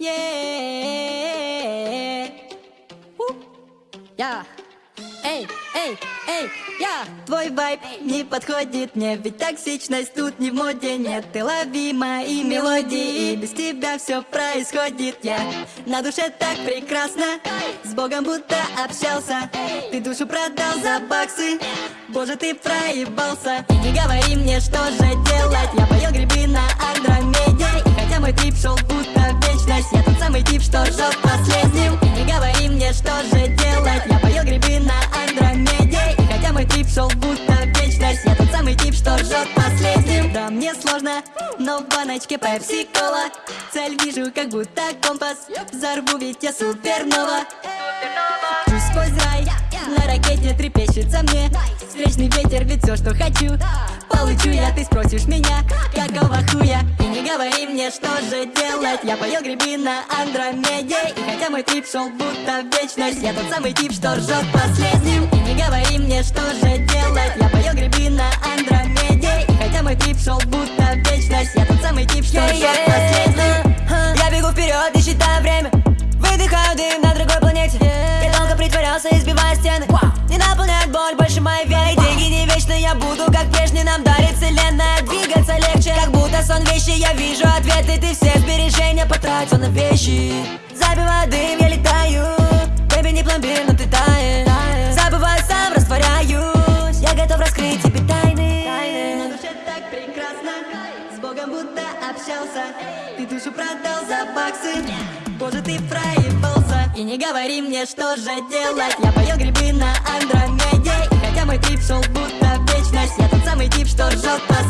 Yeah. Я. Эй, эй, эй, я. Твой вайб не подходит мне Ведь токсичность тут не в моде Нет, ты лови мои мелодии И без тебя все происходит. Я на душе так прекрасно С Богом будто общался. Ты душу продал за баксы Боже, ты проебался. И не говори мне, что же делать. Я поел грибы на Андромеде что последним И не говори мне, что же делать? Я поел грибы на Андромеде. И хотя мой трип шел будто вечность Я тот самый тип, что жжет последним. Да, мне сложно, но в баночке пепси-кола. Цель вижу, как будто компас. Взорву, ведь я супернова. Чуть сквозь рай На ракете трепещется мне. Встречный ветер, ведь все, что хочу Получу я, ты спросишь меня Какого хуя? И не говори мне, что же делать. Я поел грибы на Андромеде. И хотя мой тип шел будто в вечность Я тот самый тип, что ржет последним И не говори мне, что же делать. Я поел грибы на Андромеде. И хотя мой тип шел будто в вечность Я тот самый тип, что ржет последним Я бегу вперед и считаю время. Выдыхаю дым на другой планете. Я долго притворялся, избивая стены. Не наполняет боль больше моей вены Деньги не вечно, я буду как прежний Нам дарит будто сон вещи, я вижу ответы Ты все сбережения потратил на вещи. Забиваю дым, я летаю Бэби не пломбир, но ты таешь Забываю сам, растворяюсь Я готов раскрыть тебе тайны. На душе так прекрасно С Богом будто общался. Ты душу продал за баксы Боже, ты проебался. И не говори мне, что же делать. Я поел грибы на Андромеде И хотя мой тип шел будто вечность Я тот самый тип, что ржет последним